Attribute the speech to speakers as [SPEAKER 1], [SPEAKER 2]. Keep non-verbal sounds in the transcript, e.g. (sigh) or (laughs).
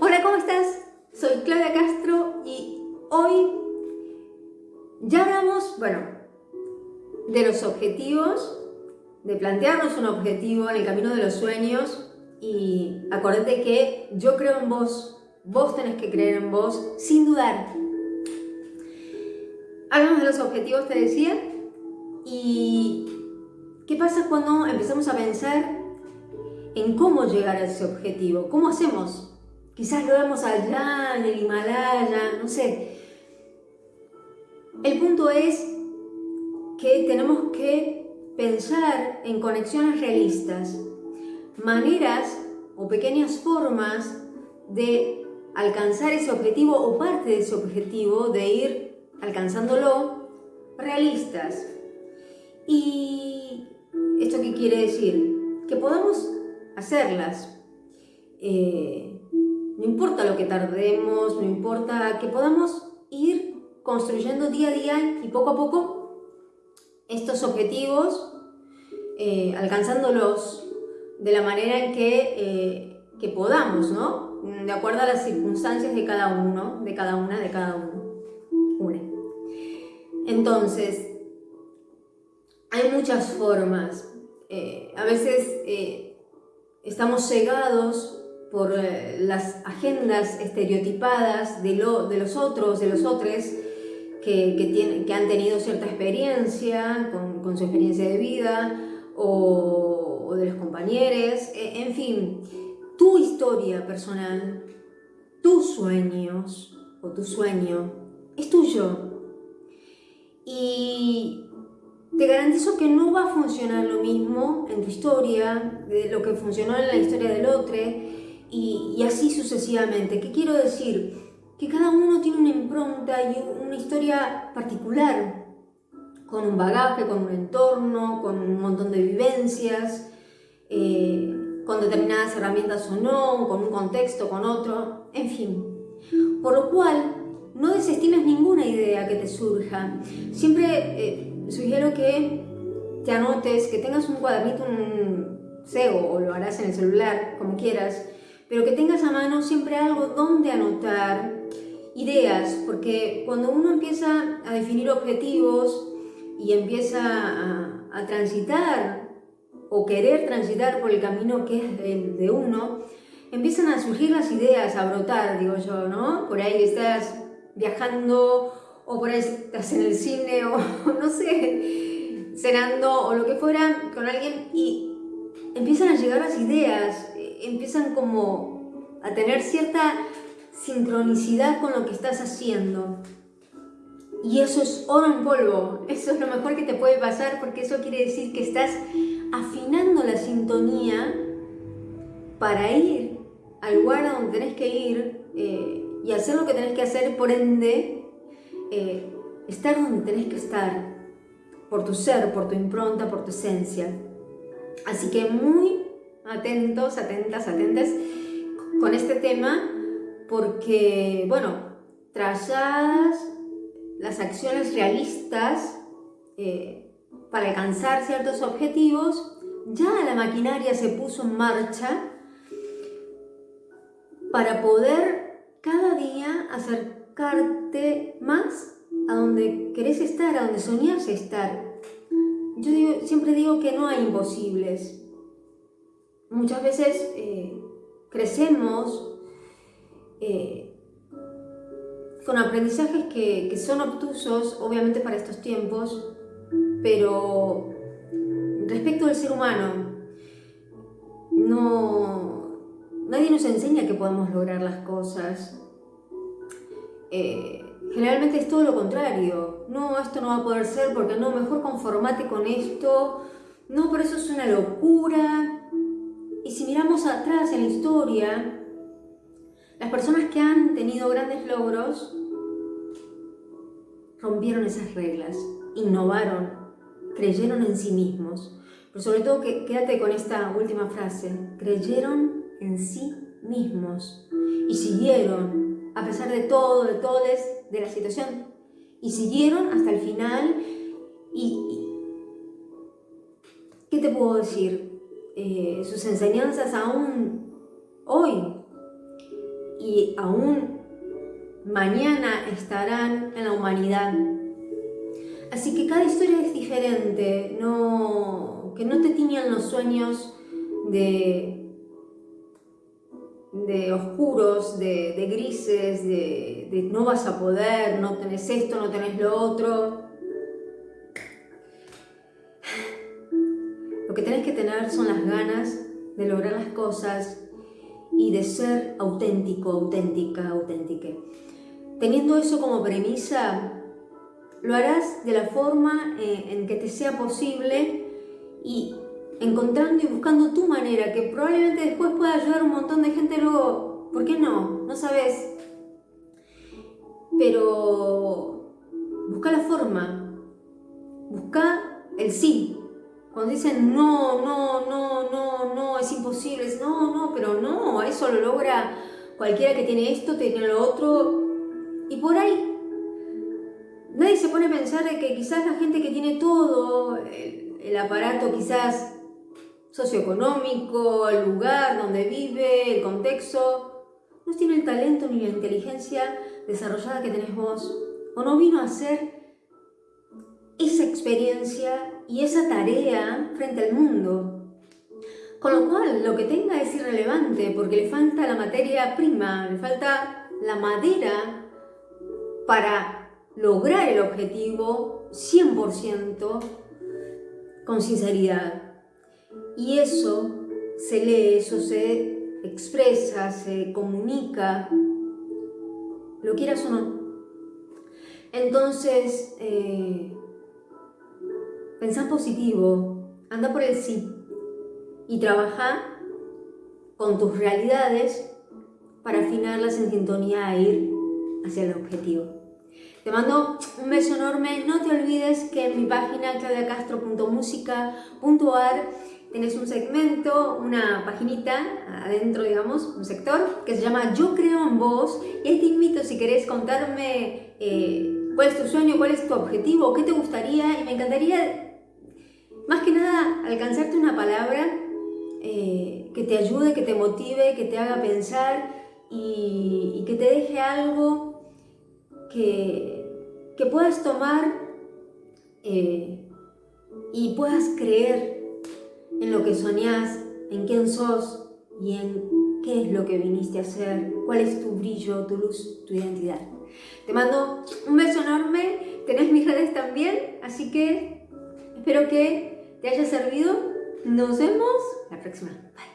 [SPEAKER 1] Hola, ¿cómo estás? Soy Claudia Castro y hoy ya hablamos, bueno, de los objetivos, de plantearnos un objetivo en el camino de los sueños y acordate que yo creo en vos, vos tenés que creer en vos sin dudar. Hablamos de los objetivos, te decía, y ¿qué pasa cuando empezamos a pensar en cómo llegar a ese objetivo? ¿Cómo hacemos? Quizás lo vemos allá, en el Himalaya, no sé. El punto es que tenemos que pensar en conexiones realistas, maneras o pequeñas formas de alcanzar ese objetivo o parte de ese objetivo, de ir alcanzándolo, realistas. ¿Y esto qué quiere decir? Que podamos hacerlas. Eh, no importa lo que tardemos, no importa que podamos ir construyendo día a día y poco a poco estos objetivos, eh, alcanzándolos de la manera en que, eh, que podamos, ¿no? De acuerdo a las circunstancias de cada uno, de cada una, de cada uno. Entonces, hay muchas formas. Eh, a veces estamos cegados por eh, las agendas estereotipadas de, lo, de los otros, de los otros que, que, que han tenido cierta experiencia con, su experiencia de vida o, o de los compañeros, e, en fin, tu historia personal, tus sueños o tu sueño es tuyo. Y te garantizo que no va a funcionar lo mismo en tu historia, de lo que funcionó en la historia del otro, y, así sucesivamente. ¿Qué quiero decir? Que cada uno tiene una impronta y una historia particular, con un bagaje, con un entorno, con un montón de vivencias, eh, con determinadas herramientas o no, con un contexto, con otro, en fin. Por lo cual, no desestimes ninguna idea que te surja. Siempre eh, sugiero que te anotes, que tengas un cuadernito, un CEO, o lo harás en el celular, como quieras, pero que tengas a mano siempre algo donde anotar ideas, porque cuando uno empieza a definir objetivos y empieza a, transitar o querer transitar por el camino que es el de uno, empiezan a surgir las ideas, a brotar, digo yo, ¿no? Por ahí estás viajando o por ahí estás en el cine o (laughs) no sé, cenando o lo que fuera con alguien y empiezan a llegar las ideas, empiezan como a tener cierta sincronicidad con lo que estás haciendo. Y eso es oro en polvo, (laughs) eso es lo mejor que te puede pasar porque eso quiere decir que estás afinando la sintonía para ir al lugar a donde tenés que ir eh, y hacer lo que tenés que hacer, por ende, eh, estar donde tenés que estar, por tu ser, por tu impronta, por tu esencia. Así que muy atentos, atentas, atentes con este tema porque, bueno, trazadas las acciones realistas eh, para alcanzar ciertos objetivos, ya la maquinaria se puso en marcha para poder cada día acercarte más a donde querés estar, a donde soñás estar. Yo siempre digo que no hay imposibles, muchas veces eh, crecemos eh, con aprendizajes que, son obtusos, obviamente para estos tiempos, pero respecto del ser humano, no, nadie nos enseña que podemos lograr las cosas. Eh, generalmente es todo lo contrario. No, esto no va a poder ser porque no, mejor conformate con esto. No, pero eso es una locura. Miramos atrás en la historia, las personas que han tenido grandes logros rompieron esas reglas, innovaron, creyeron en sí mismos. Pero sobre todo, quédate con esta última frase, creyeron en sí mismos y siguieron, a pesar de todo, de todo, de la situación, y siguieron hasta el final. y ¿Qué te puedo decir? Eh, sus enseñanzas aún hoy. y aún mañana estarán en la humanidad. Así que cada historia es diferente, no, que no te tiñan los sueños de, de oscuros, de, grises, de, de no vas a poder, no tenés esto, no tenés lo otro. Son las ganas de lograr las cosas y de ser auténtico, auténtica, auténtica. Teniendo eso como premisa, lo harás de la forma eh, en que te sea posible y encontrando y buscando tu manera, que probablemente después pueda ayudar a un montón de gente luego, ¿por qué no? No sabes. Pero busca la forma, busca el sí. Cuando dicen no, no, no, no, no, es imposible, es no, no, pero no, eso lo logra cualquiera que tiene esto, tiene lo otro, y por ahí nadie se pone a pensar de que quizás la gente que tiene todo, el, aparato quizás socioeconómico, el lugar donde vive, el contexto, no tiene el talento ni la inteligencia desarrollada que tenés vos, o no vino a hacer esa experiencia y esa tarea frente al mundo. Con lo cual, lo que tenga es irrelevante porque le falta la materia prima, le falta la madera para lograr el objetivo 100% con sinceridad. Y eso se lee, eso se expresa, se comunica, lo quieras o no. Entonces, eh, pensá positivo, anda por el sí y trabaja con tus realidades para afinarlas en sintonía e ir hacia el objetivo. Te mando un beso enorme. No te olvides que en mi página claudiacastro.musica.ar tienes un segmento, una paginita adentro, digamos, un sector que se llama Yo creo en vos. Y ahí te invito si querés contarme eh, cuál es tu sueño, cuál es tu objetivo, qué te gustaría. Y me encantaría, más que nada, alcanzarte una palabra eh, que te ayude, que te motive, que te haga pensar y, que te deje algo que, que puedas tomar eh, y puedas creer en lo que soñás, en quién sos y en qué es lo que viniste a hacer, cuál es tu brillo, tu luz, tu identidad. Te mando un beso enorme, tenés mis redes también, así que espero que te haya servido. Nos vemos la próxima. Bye.